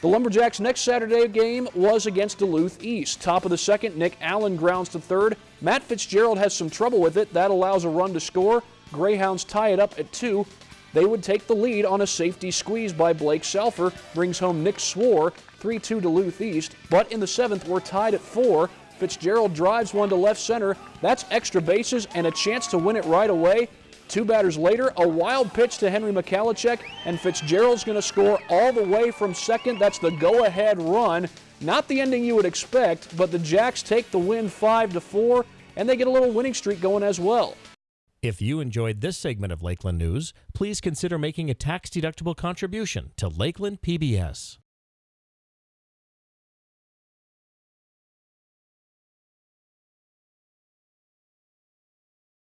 The Lumberjacks' next Saturday game was against Duluth East. Top of the second, Nick Allen grounds to third. Matt Fitzgerald has some trouble with it. That allows a run to score. Greyhounds tie it up at two. They would take the lead on a safety squeeze by Blake Salfer. Brings home Nick Swore, 3 2 Duluth East. But in the seventh, we're tied at four. Fitzgerald drives one to left center. That's extra bases and a chance to win it right away. Two batters later, a wild pitch to Henry Michalacek, and Fitzgerald's going to score all the way from second. That's the go-ahead run. Not the ending you would expect, but the Jacks take the win 5 to 4, and they get a little winning streak going as well. If you enjoyed this segment of Lakeland News, please consider making a tax-deductible contribution to Lakeland PBS.